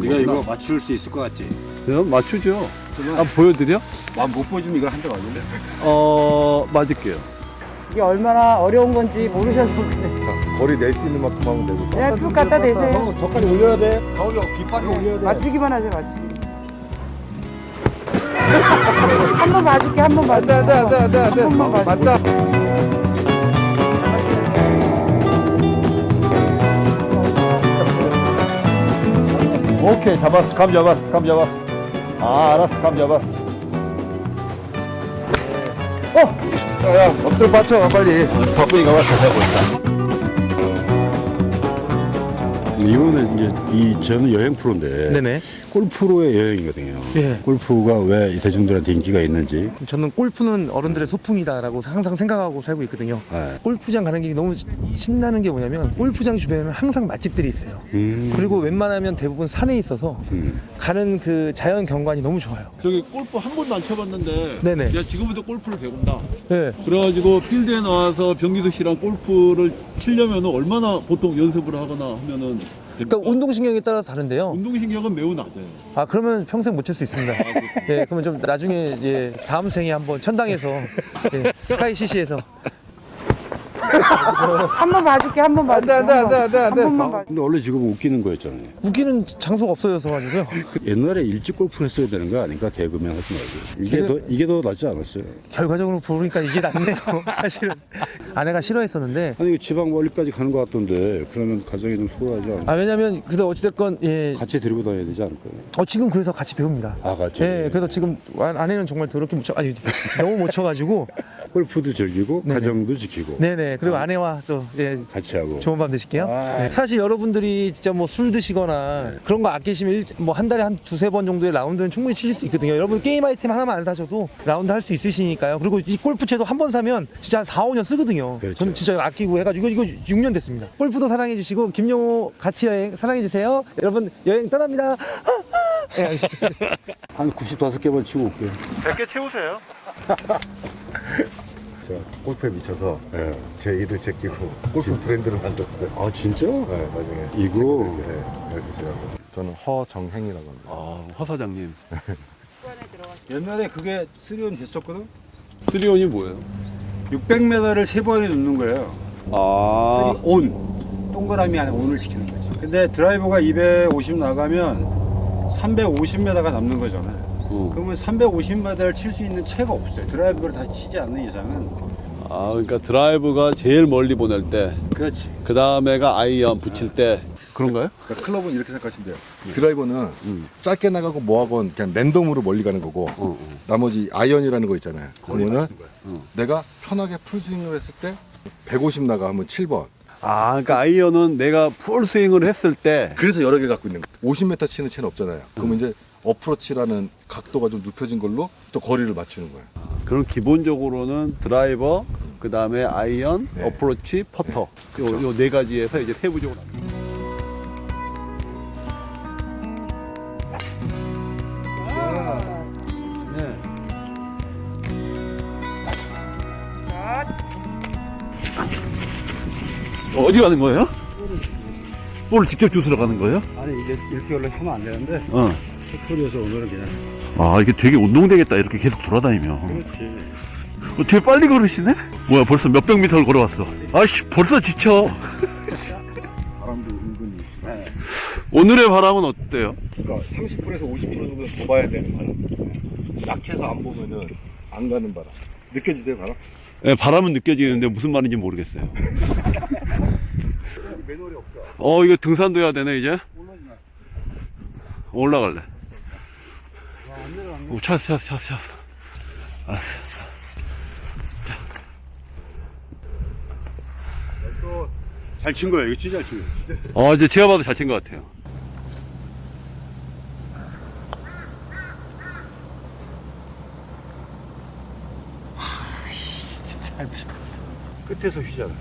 네가 이거 맞출 수 있을 것 같지? 그럼 맞추죠. 한번 보여드려? 아, 못 보여주면 이거 한대 맞을래? 어, 맞을게요. 이게 얼마나 어려운 건지 모르셔서 그래. 거리 낼 수 있는 만큼 하면 되고. 그냥 쭉 갖다 대세요. 저까지 올려야 돼. 가오리 뒷발이 올려야 돼. 맞추기만 하세요, 맞추기. 한 번 맞을게, 한 번 맞을게. 안 돼 안 돼 안 돼 안돼 한 번만 맞을게. 맞자. 오케이 잡았어. 감 잡았어 감 잡았어. 아 알았어. 감 잡았어. 어! 야야 엎드려 받쳐. 빨리. 바쁘니까 와 다시 해보자 이거는 이제 이 저는 여행 프로인데 네네. 골프로의 여행이거든요. 예. 골프가 왜 대중들한테 인기가 있는지. 저는 골프는 어른들의 소풍이다라고 항상 생각하고 살고 있거든요. 네. 골프장 가는 게 너무 신나는 게 뭐냐면 골프장 주변에는 항상 맛집들이 있어요. 음. 그리고 웬만하면 대부분 산에 있어서 음. 가는 그 자연 경관이 너무 좋아요. 저기 골프 한 번도 안 쳐봤는데 네네. 내가 지금부터 골프를 배운다. 네. 그래가지고 필드에 나와서 병기수 씨랑 골프를 치려면 얼마나 보통 연습을 하거나 하면은? 그러니까 운동신경에 따라서 다른데요. 운동신경은 매우 낮아요. 아 그러면 평생 못 칠 수 있습니다. 예, 그러면 좀 나중에 예, 다음 생에 한번 천당에서 예, 스카이 CC에서 한번 맞을게, 한번 맞을게. 안 돼, 안 돼, 안 돼, 안 돼. 한 번만 맞을게. 근데 원래 지금 웃기는 거였잖아요. 웃기는 장소가 없어져서 가지고요. 그 옛날에 일찍 골프 했어야 되는 거 아닌가? 개그맨 하지 말고. 이게 더, 이게 더 낫지 않았어요? 결과적으로 보니까 이게 낫네요. 사실은 아내가 싫어했었는데 아니, 지방 멀리까지 가는 것 같던데, 그러면 가정이 좀 소홀하지 않아? 아 왜냐면 그래서 어찌됐건 예, 같이 데리고 다녀야 되지 않을까요? 어 지금 그래서 같이 배웁니다. 아, 같이? 예, 그래서 지금 아- 아내는 정말 더럽게 못 쳐, 아니 너무 못 쳐가지고, 골프도 즐기고, 네네. 가정도 지키고. 네네. 그리고 아내와 또 예, 같이 하고. 좋은 밤 되실게요. 아. 네. 사실 여러분들이 진짜 뭐 술 드시거나 그런 거 아끼시면 뭐 한 달에 한 두세 번 정도의 라운드는 충분히 치실 수 있거든요. 여러분 게임 아이템 하나만 안 사셔도 라운드 할 수 있으시니까요. 그리고 이 골프채도 한 번 사면 진짜 한 4, 5년 쓰거든요. 그렇죠. 저는 진짜 아끼고 해가지고 이거, 이거 6년 됐습니다. 골프도 사랑해 주시고 김용호 같이 여행 사랑해 주세요. 여러분 여행 떠납니다. 예, 한 95개만 치고 올게요. 제가 골프에 미쳐서 예. 제 일을 제끼고 골프 브랜드를 만들었어요. 아, 진짜? 네, 나중에 이거? 네, 이렇게 제가 저는 허정행이라고 합니다. 아, 허 사장님. 옛날에 그게 쓰리온 됐었거든? 쓰리온이 뭐예요? 600m를 세 번에 넣는 거예요. 아, three on. 동그라미 안에 on을 시키는 거지. 근데 드라이버가 250 나가면 350m가 남는 거잖아요. 어. 그러면 350m를 칠 수 있는 채가 없어요. 드라이버를 다 치지 않는 이상은. 아, 그러니까 드라이브가 제일 멀리 보낼 때, 그렇지. 그 다음에가 아이언 붙일 때 그런가요? 그러니까 클럽은 이렇게 생각하시면 돼요. 드라이버는 짧게 나가고 뭐하건 그냥 랜덤으로 멀리 가는 거고 어, 나머지 아이언이라는 거 있잖아요. 그러면은 내가 편하게 full swing을 했을 때 150 나가 하면 7번. 아, 그러니까 아이언은 내가 full swing을 했을 때 그래서 여러 개 갖고 있는 거예요. 50m 치는 채는 없잖아요. 그러면 이제 어프로치라는 각도가 좀 눕혀진 걸로 또 거리를 맞추는 거예요. 그럼 기본적으로는 드라이버, 그 다음에 아이언, 네. 어프로치, 퍼터. 요네 가지에서 이제 세부적으로 어디 가는 거예요? 볼 직접 주스러 가는 거예요? 아니, 이게 이렇게 하면 안 되는데, 어. 소리에서 오늘은 그냥. 아 이게 되게 운동되겠다 이렇게 계속 돌아다니면 그렇지. 어, 되게 빨리 걸으시네? 뭐야 벌써 몇백 미터를 걸어왔어 아씨 벌써 지쳐 바람도 은근히. 오늘의 바람은 어때요? 그러니까 30%에서 50% 정도 더 봐야 되는 바람. 약해서 안 보면은 안 가는 바람. 느껴지세요, 바람? 네, 바람은 느껴지는데 무슨 말인지 모르겠어요 매너리 없죠. 어 이거 등산도 해야 되네 이제? 올라갈래. 오, 찾았어 찾았어 찾았어 알았어. 잘친 거야, 이거 진짜 잘친 거야. 어 이제 제가 봐도 잘 친 것 같아요. 끝에서 휘잖아.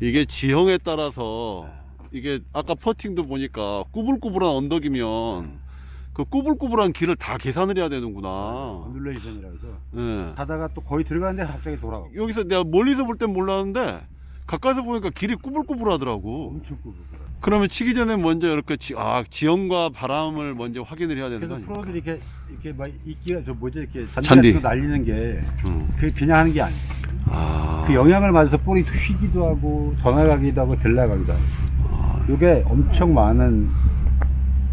이게 지형에 따라서 이게 아까 퍼팅도 보니까 꾸불꾸불한 언덕이면 그 꾸불꾸불한 길을 다 계산을 해야 되는구나. undulation이라 해서. 예. 가다가 또 거의 들어가는데 갑자기 돌아가고. 여기서 내가 멀리서 볼 땐 몰랐는데 가까이서 보니까 길이 꾸불꾸불하더라고. 엄청 꾸불. 그러면 치기 전에 먼저 이렇게 지, 아 지형과 바람을 먼저 확인을 해야 되는 거 그래서? 프로들이 이렇게 이렇게 막 이끼가 저 뭐지 이렇게 잔디. 날리는 게 응. 그게 그냥 하는 게 아니야. 아, 그 영향을 맞아서 볼이 휘기도 하고 더 나가기도 하고 덜 나가기도 하고. 이게 엄청 많은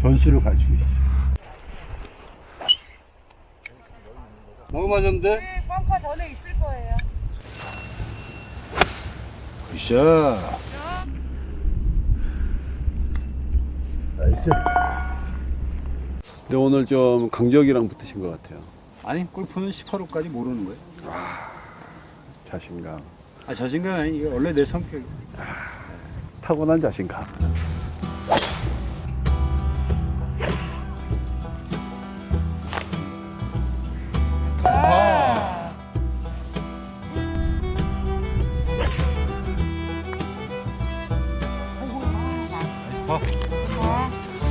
변수를 가지고 있어. 너무 맞았는데? 네, 벙커 전에 있을 거예요. good shot. nice. 근데 오늘 좀 강적이랑 붙으신 것 같아요. 아니 골프는 18호까지 모르는 거야. 자신감, 아 자신감 아니 이게 원래 내 성격. 타고난 자신감.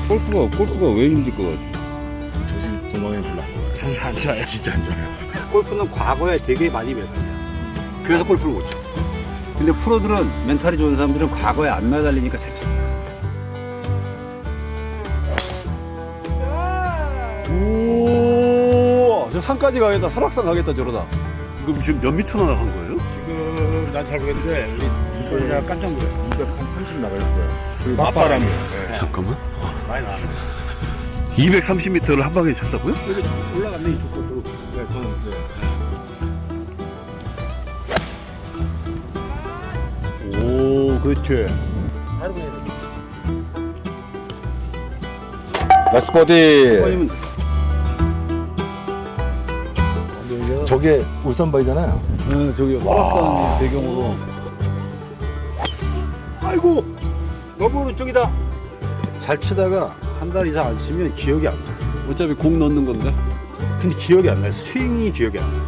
골프가 골프가 왜 힘들 것 같아? 조심 도망에 불러. 안 좋아요, 진짜 안 좋아요. 골프는 과거에 되게 많이 매달려. 그래서 골프를 못 쳐. 근데 프로들은 멘탈이 좋은 사람들은 과거에 안 매달리니까 잘 쳐. 오, 저 산까지 가겠다. 설악산 가겠다 저러다. 그럼 지금 몇 미터나 나간 거예요? 지금 난 잘 모르겠는데 우리 이거 내가 깜짝 놀랐어. 230 나가있어요. 그 맞바람이. 네. 잠깐만. 많이 나. 230m를 한 방에 쳤다고요? 올라갔네 이쪽 것도. 네, 저는 네. 그렇지. 바로 그냥 nice birdie. 저게 울산바이잖아요. 네, 저기 설악산 배경으로. 아이고 너무 오른쪽이다. 잘 치다가 한 달 이상 안 치면 기억이 안 나. 어차피 공 넣는 건데. 근데 기억이 안 나. 스윙이 기억이 안 나.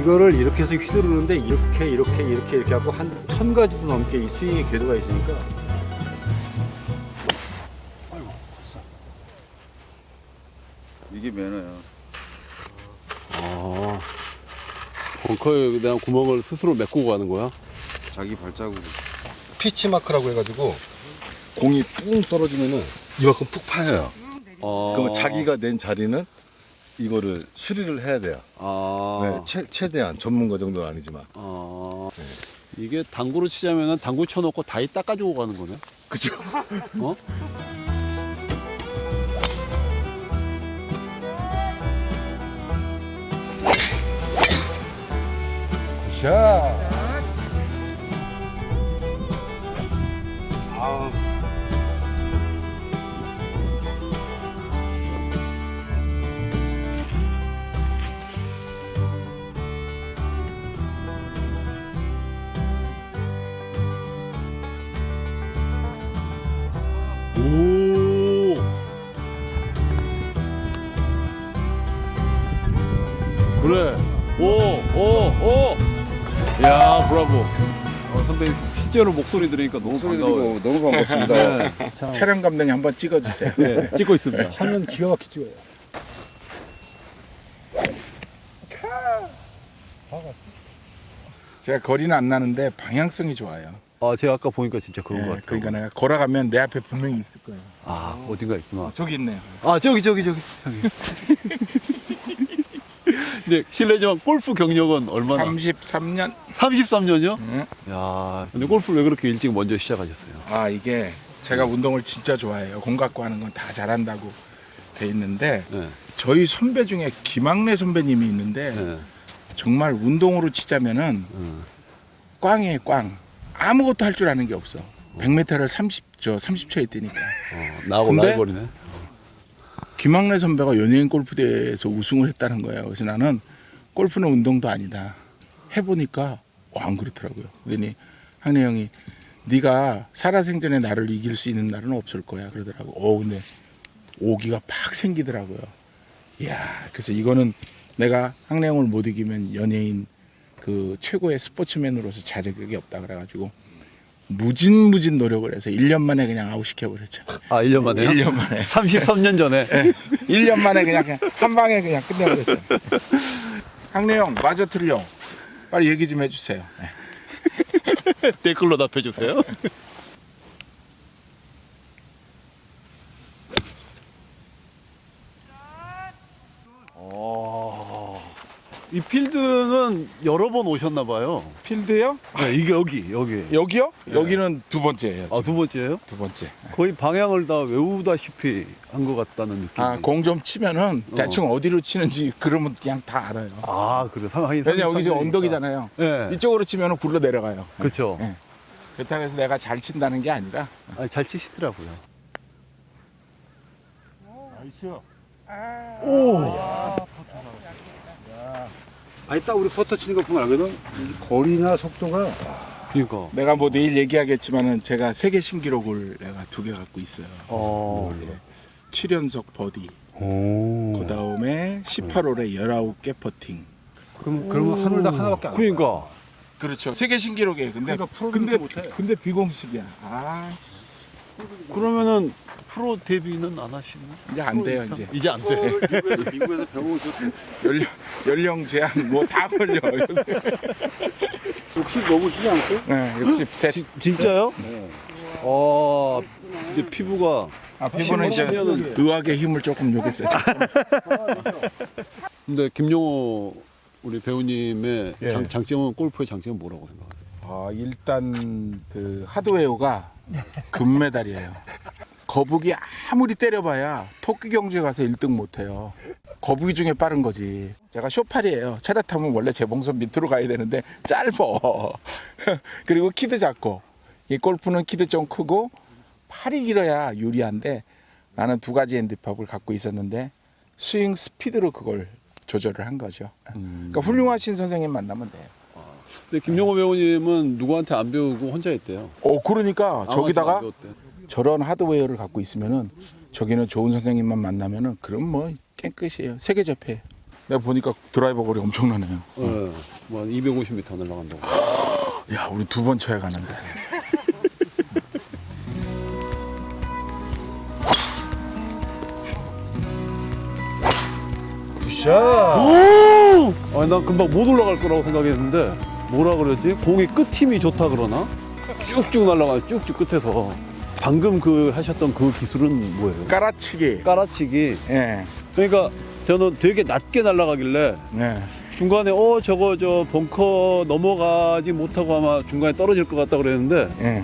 이거를 이렇게 해서 휘두르는데 이렇게 이렇게 이렇게 이렇게 하고 한 천 가지도 넘게 이 스윙의 궤도가 있으니까 이게 매너야. 아, 벙커에 대한 구멍을 스스로 메꾸고 가는 거야? 자기 발자국. 피치 마크라고 해가지고 공이 뿡 떨어지면은 이만큼 푹 파여요. 아, 그러면 자기가 낸 자리는 이거를 수리를 해야 돼요. 아, 네, 최, 최대한 전문가 정도는 아니지만. 아, 이게 당구로 치자면은 당구 쳐놓고 다이 닦아주고 가는 거네. 그죠? 어? 샷. 오. 실제로 목소리 들으니까 너무 반가워요. 그리고 너무 반갑습니다. 촬영 감독님 한번 찍어주세요. 네, 찍고 있습니다. 하면 기가 막히게 찍어요. 제가 거리는 안 나는데 방향성이 좋아요. 아, 제가 아까 보니까 진짜 그런 예, 것 같아요. 그러니까 내가 걸어가면 내 앞에 분명히 있을 거예요. 아, 어딘가 있구나. 저기 있네요. 아, 저기, 저기, 저기, 저기. 근데 실례지만 골프 경력은 얼마나? 33년. 33년이요? 응. 야, 근데 골프를 왜 그렇게 일찍 먼저 시작하셨어요? 아 이게 제가 운동을 진짜 좋아해요. 공 갖고 하는 건 다 잘한다고 돼 있는데 네, 저희 선배 중에 김학래 선배님이 있는데 네, 정말 운동으로 치자면은 음. 꽝이에요 꽝. 아무것도 할 줄 아는 게 없어. 100m를 30저 30초에 뛰니까. 어, 나하고? 라이벌이네. 김학래 선배가 연예인 골프대회에서 우승을 했다는 거예요. 그래서 나는 골프는 운동도 아니다. 해보니까 어, 안 그렇더라고요. 그러니 학래 형이 네가 살아생전에 나를 이길 수 있는 날은 없을 거야 그러더라고. 어 근데 오기가 팍 생기더라고요. 이야 그래서 이거는 내가 형을 못 이기면 연예인 그 최고의 스포츠맨으로서 자격이 없다 그래가지고 무진무진 노력을 해서 1년 만에 그냥 아웃시켜버렸죠. 아, 1년 만에요? 1년 만에. 33년 전에. 1년 만에 그냥, 그냥 한 방에 그냥 끝내버렸죠. 항래 형, 맞아 틀려. 빨리 얘기 좀 해주세요. 네. 댓글로 답해주세요. 이 필드는 여러 번 오셨나 봐요. 필드요? 네, 이게 여기 여기. 여기요? 여기는 두 번째예요. 아두 번째예요? 두 번째. 거의 방향을 다 외우다시피 한 것 같다는 느낌. 아, 공 좀 치면은 대충 어디로 치는지 그러면 그냥 다 알아요. 아 그래 상하긴 왜냐 여기 지금 언덕이잖아요. 네. 이쪽으로 치면은 굴러 내려가요. 그렇죠. 네. 그렇다고 해서 내가 잘 친다는 게 아니라 아, 잘 치시더라고요. 아니 딱 우리 퍼터 치는 거 보면 알거든. 이 거리나 속도가 그러니까. 내가 뭐 내일 얘기하겠지만은 제가 세계 신기록을 내가 두 개 갖고 있어요. 어. 7연속 버디. 오. 그 다음에 18홀에 19개 퍼팅. 그럼 그러면 하늘 다 하나밖에 안. 그러니까. 그렇죠. 세계 신기록이에요. 근데 그러니까 근데 못해. 근데 비공식이야. 아 그러면는 프로 데뷔는 안 하시나? 이제 안 돼요 이제. 이제 안 돼. 미국에서 미국에서. 연령 연령 제한 뭐 다 걸려. 혹시 너무 시지 않고? 네, 63. 지- 진짜요? 네. 어, 이제 피부가 아, 피부는 이제 의학의 힘을 조금 요겠어요. 근데 김용호 우리 배우님의 예. 장, 장점은 골프의 장점은 뭐라고 생각하세요? 아, 일단 그 하드웨어가 금메달이에요. 거북이 아무리 때려봐야 토끼 경주에 가서 1등 못해요. 거북이 중에 빠른 거지. 제가 쇼팔이에요. 차례 타면 원래 재봉선 밑으로 가야 되는데 짧어. 그리고 키도 작고. 이 골프는 키도 좀 크고 팔이 길어야 유리한데 나는 두 가지 핸디팝을 갖고 있었는데 스윙 스피드로 그걸 조절을 한 거죠. 그러니까 훌륭하신 선생님 만나면 돼요. 근데 김용호 배우님은 누구한테 안 배우고 혼자 했대요. 어 그러니까 저기다가. 저런 하드웨어를 갖고 있으면은 저기는 좋은 선생님만 만나면은 그럼 뭐 깽끝이에요. 세계 접해. 내가 보니까 드라이버 거리 엄청나네요. 네. 뭐한 250m 날아간다고. 야, 우리 두 번 쳐야 가는데. 오! 아, 난 금방 못 올라갈 거라고 생각했는데 뭐라 그랬지? 공이 끝 힘이 좋다 그러나? 쭉쭉 날아가요. 쭉쭉 끝에서. 방금 그 하셨던 그 기술은 뭐예요? 깔아치기. 깔아치기. 예. 그러니까 저는 되게 낮게 날아가길래 네. 중간에 어 저거 저 벙커 넘어가지 못하고 아마 중간에 떨어질 것 같다 그랬는데 예.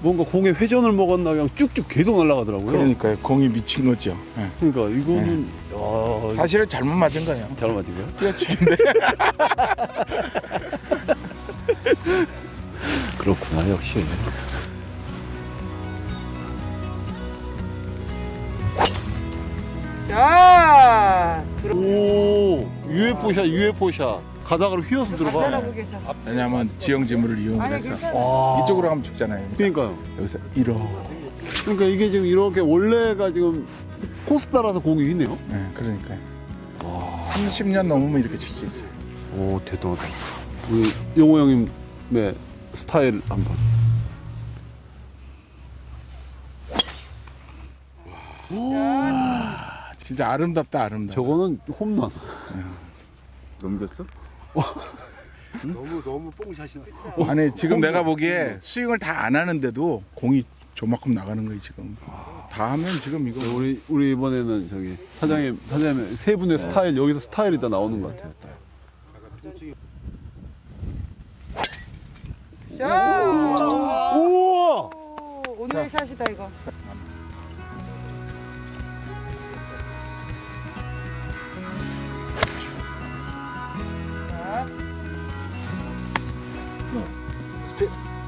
뭔가 공에 회전을 먹었나 그냥 쭉쭉 계속 날아가더라고요. 그러니까요. 공이 미친 거죠. 예. 그러니까 이거는 야, 사실은 잘못 맞은 거예요. 잘 맞은 거야? 뛰어치기인데. 그렇구나 역시. 야 오 UFO 샷 UFO 샷 가다가로 휘어서 들어가. 왜냐면 지형 지물을 이용해서 와. 이쪽으로 가면 죽잖아요. 그러니까요. 여기서 이러. 그러니까 이게 지금 이렇게 원래가 지금 코스 따라서 공이 있네요. 네, 그러니까요. 30년 넘으면 이렇게 칠 수 있어요. 오 대단하다. 우리 용호 형님 의 스타일 한번. 진짜 아름답다, 아름답다. 저거는 홈런. 넘겼어? 너무 너무 뽕샷이 나. 아니 지금 내가 보기에 스윙을 다 안 하는데도 공이 저만큼 나가는 거예요 지금. 다 하면 지금 이거 우리 우리 이번에는 저기 사장님 사장님 세 분의 스타일 여기서 스타일이 다 나오는 것 같아요. 자 우와. 오늘의 샷이다 이거.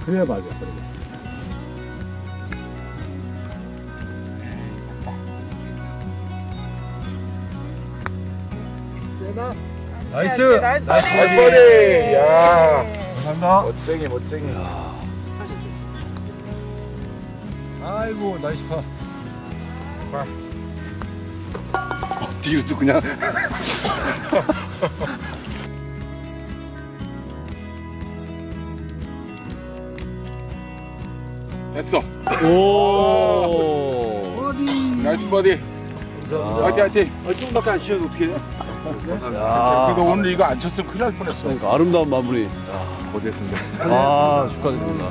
그래야 맞아. 그래. nice. nice. nice birdie. 야, 감사합니다. 멋쟁이 멋쟁이. 아이고 nice par. 뒤로 또 그냥 됐어. 오. nice birdie. 화이팅 화이팅. 아, 조금밖에 안 치셔도 어떻게 해? 그래도 오늘 이거 안 쳤으면 큰일 날 뻔했어. 그러니까 아름다운 마무리. 야. 거대했습니다. 아 축하드립니다.